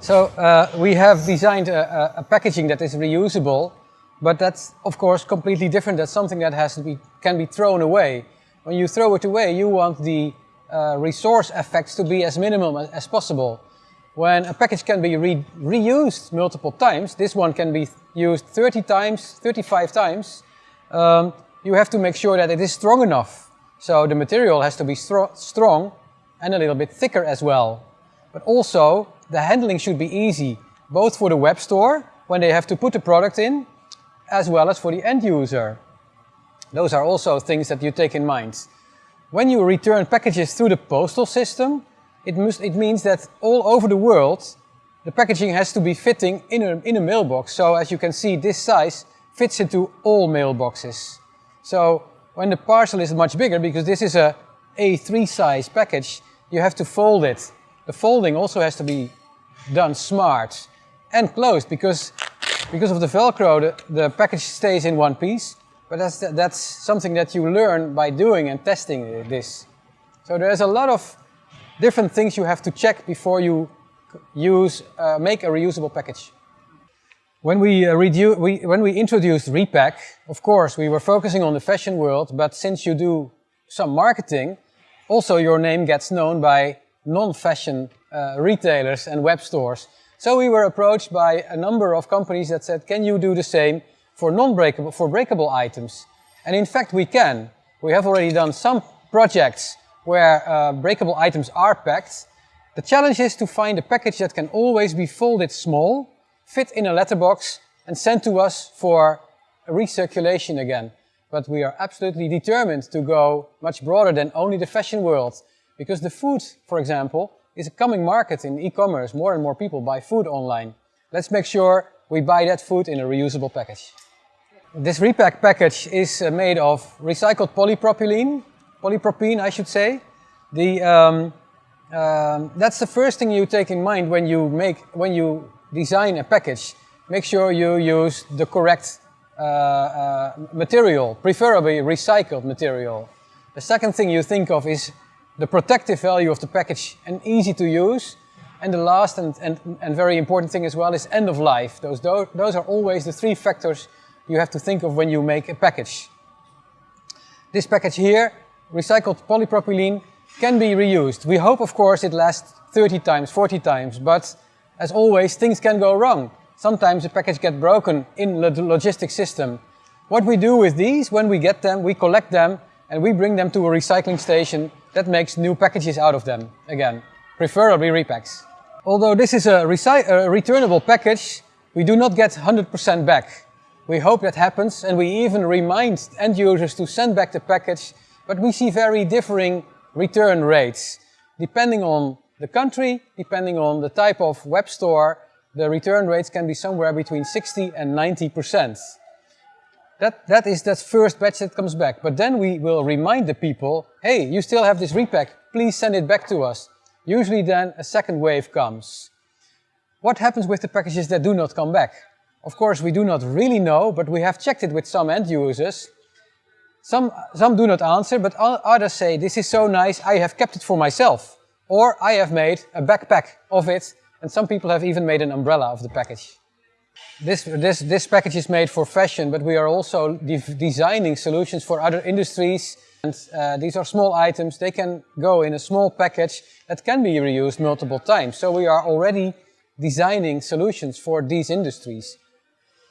So uh, we have designed a, a, packaging that is reusable, but that's of course completely different. That's something that has to be, can be thrown away. When you throw it away, you want the uh, resource effects to be as minimum as, possible. When a package can be re reused multiple times, this one can be used 30 times, 35 times, um, you have to make sure that it is strong enough. So the material has to be stro strong and a little bit thicker as well. But also, the handling should be easy, both for the web store, when they have to put the product in, as well as for the end user. Those are also things that you take in mind. When you return packages through the postal system, it, must, it means that all over the world, the packaging has to be fitting in a, in a mailbox. So as you can see, this size fits into all mailboxes. So when the parcel is much bigger, because this is a A3 size package, you have to fold it the folding also has to be done smart and closed because, because of the Velcro, the, the package stays in one piece. But that's, that's something that you learn by doing and testing this. So there's a lot of different things you have to check before you use, uh, make a reusable package. When we, uh, we, when we introduced Repack, of course, we were focusing on the fashion world, but since you do some marketing, also your name gets known by non-fashion uh, retailers and web stores. So we were approached by a number of companies that said, can you do the same for non-breakable, for breakable items? And in fact, we can. We have already done some projects where uh, breakable items are packed. The challenge is to find a package that can always be folded small, fit in a letterbox and sent to us for recirculation again. But we are absolutely determined to go much broader than only the fashion world because the food, for example, is a coming market in e-commerce. More and more people buy food online. Let's make sure we buy that food in a reusable package. This repack package is uh, made of recycled polypropylene, polypropylene I should say. The, um, um, that's the first thing you take in mind when you make, when you design a package. Make sure you use the correct uh, uh, material, preferably recycled material. The second thing you think of is the protective value of the package and easy to use. And the last and, and, and very important thing as well is end of life. Those, those are always the three factors you have to think of when you make a package. This package here, recycled polypropylene, can be reused. We hope, of course, it lasts 30 times, 40 times, but as always, things can go wrong. Sometimes the package gets broken in the logistic system. What we do with these, when we get them, we collect them and we bring them to a recycling station that makes new packages out of them again, preferably repacks. Although this is a, a returnable package, we do not get 100% back. We hope that happens and we even remind end users to send back the package, but we see very differing return rates. Depending on the country, depending on the type of web store, the return rates can be somewhere between 60 and 90 percent. That, that is that first batch that comes back. But then we will remind the people, hey, you still have this repack, please send it back to us. Usually then a second wave comes. What happens with the packages that do not come back? Of course, we do not really know, but we have checked it with some end users. Some, some do not answer, but others say, this is so nice, I have kept it for myself. Or I have made a backpack of it, and some people have even made an umbrella of the package. This, this, this package is made for fashion, but we are also de designing solutions for other industries. And uh, these are small items, they can go in a small package that can be reused multiple times. So we are already designing solutions for these industries.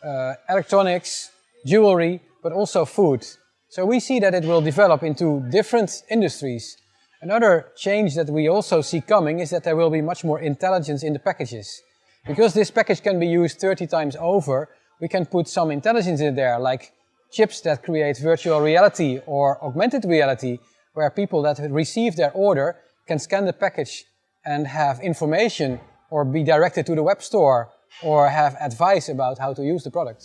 Uh, electronics, jewelry, but also food. So we see that it will develop into different industries. Another change that we also see coming is that there will be much more intelligence in the packages. Because this package can be used 30 times over, we can put some intelligence in there, like chips that create virtual reality or augmented reality, where people that receive their order can scan the package and have information or be directed to the web store or have advice about how to use the product.